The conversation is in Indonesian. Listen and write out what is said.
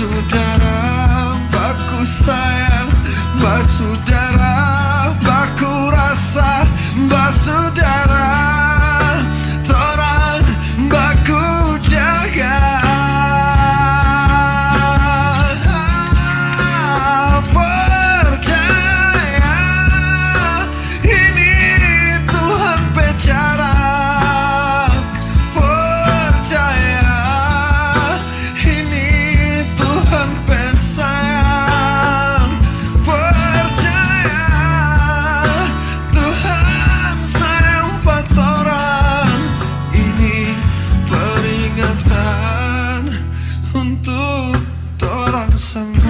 Basudara baku sayang Basudara some